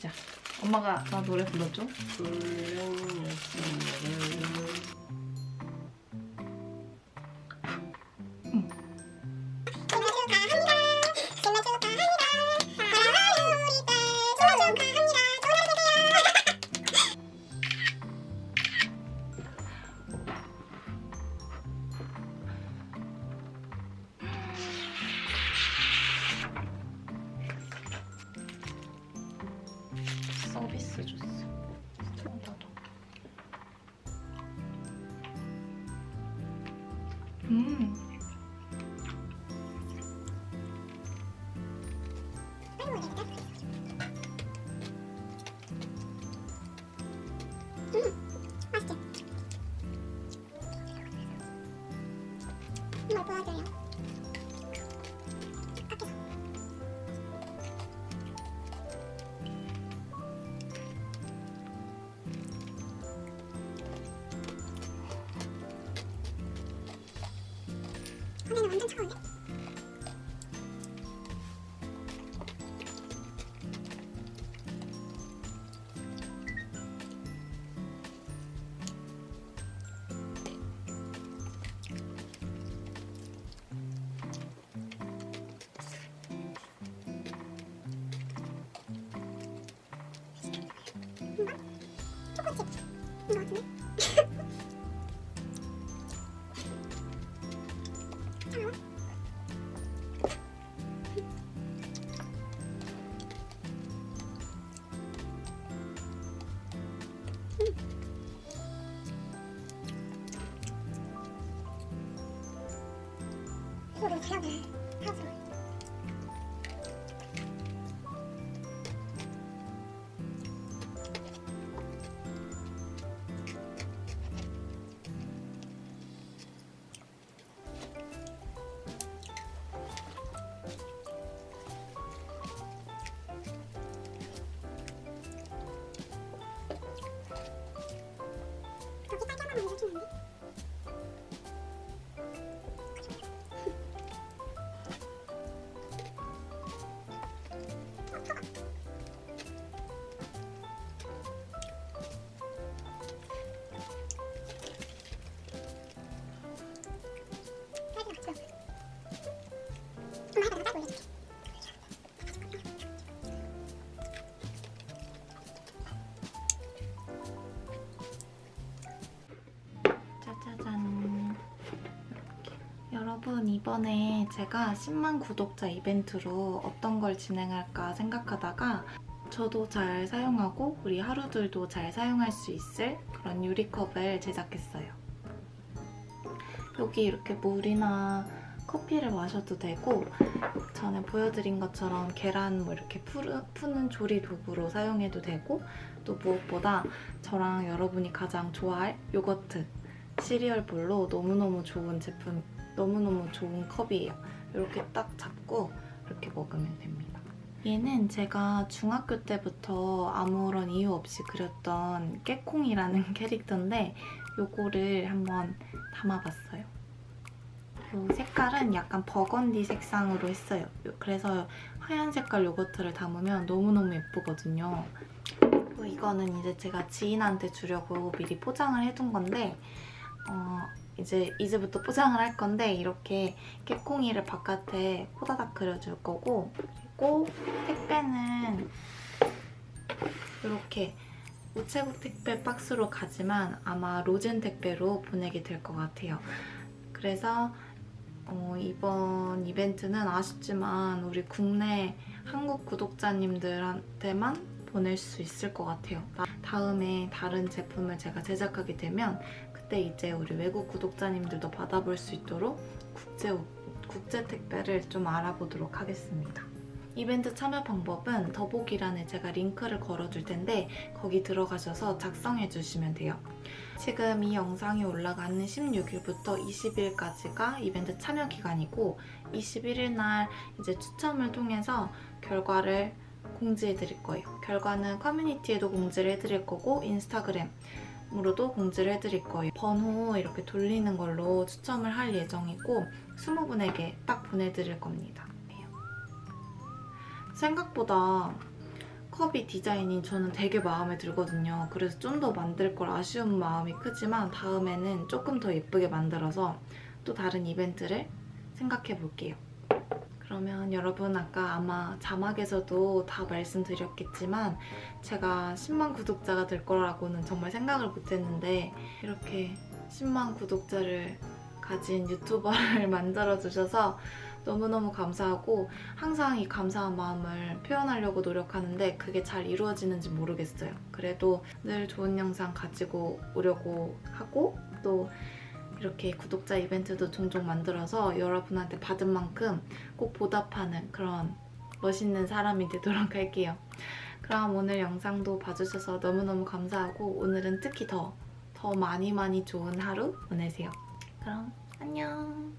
자, 엄마가 나 노래. 서비 스 줬어. 나도. 음. 뭘 보여줘요? Okay. 여러분 이번에 제가 10만 구독자 이벤트로 어떤 걸 진행할까 생각하다가 저도 잘 사용하고 우리 하루들도 잘 사용할 수 있을 그런 유리컵을 제작했어요. 여기 이렇게 물이나 커피를 마셔도 되고 전에 보여드린 것처럼 계란 뭐 이렇게 푸는 조리 도구로 사용해도 되고 또 무엇보다 저랑 여러분이 가장 좋아할 요거트 시리얼 볼로 너무너무 좋은 제품, 너무너무 좋은 컵이에요. 이렇게 딱 잡고 이렇게 먹으면 됩니다. 얘는 제가 중학교 때부터 아무런 이유 없이 그렸던 깨콩이라는 캐릭터인데 요거를 한번 담아봤어요. 요 색깔은 약간 버건디 색상으로 했어요. 요- 그래서 하얀 색깔 요거트를 담으면 너무너무 예쁘거든요. 그리고 이거는 이제 제가 지인한테 주려고 미리 포장을 해둔 건데 어, 이제 이제부터 포장을 할 건데 이렇게 깨콩이를 바깥에 호다닥 그려줄 거고 그리고 택배는 이렇게 우체국 택배 박스로 가지만 아마 로젠 택배로 보내게 될 것 같아요. 그래서 어, 이번 이벤트는 아쉽지만 우리 국내 한국 구독자님들한테만 보낼 수 있을 것 같아요. 나- 다음에 다른 제품을 제가 제작하게 되면 그때 이제 우리 외국 구독자님들도 받아볼 수 있도록 국제, 국제 택배를 좀 알아보도록 하겠습니다. 이벤트 참여 방법은 더보기란에 제가 링크를 걸어줄 텐데 거기 들어가셔서 작성해 주시면 돼요. 지금 이 영상이 올라가는 16일부터 20일까지가 이벤트 참여 기간이고 21일 날 이제 추첨을 통해서 결과를 공지해 드릴 거예요. 결과는 커뮤니티에도 공지를 해 드릴 거고 인스타그램 으로도 공지를 해드릴 거예요. 번호 이렇게 돌리는 걸로 추첨을 할 예정이고 20분에게 딱 보내드릴 겁니다. 생각보다 컵이 디자인이 저는 되게 마음에 들거든요. 그래서 좀 더 만들 걸 아쉬운 마음이 크지만 다음에는 조금 더 예쁘게 만들어서 또 다른 이벤트를 생각해 볼게요. 그러면 여러분 아까 아마 자막에서도 다 말씀드렸겠지만 제가 10만 구독자가 될 거라고는 정말 생각을 못했는데 이렇게 10만 구독자를 가진 유튜버를 만들어주셔서 너무너무 감사하고 항상 이 감사한 마음을 표현하려고 노력하는데 그게 잘 이루어지는지 모르겠어요. 그래도 늘 좋은 영상 가지고 오려고 하고 또 이렇게 구독자 이벤트도 종종 만들어서 여러분한테 받은 만큼 꼭 보답하는 그런 멋있는 사람이 되도록 할게요. 그럼 오늘 영상도 봐주셔서 너무너무 감사하고 오늘은 특히 더, 더 많이 많이 좋은 하루 보내세요. 그럼 안녕.